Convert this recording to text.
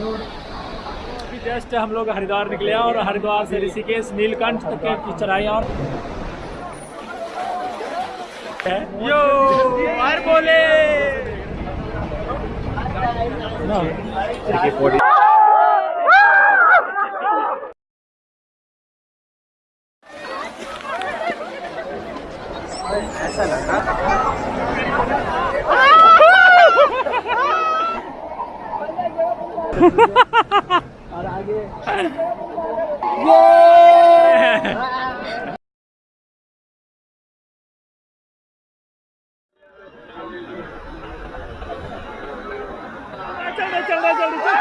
अभी जस्ट हम लोग हरिद्वार निकले और हरिद्वार से ऋषिकेश, नीलकंठ तक के की चढ़ाई और यो यार बोले रहा चल रहा चल रहा चल रहा चल रहा चल रहा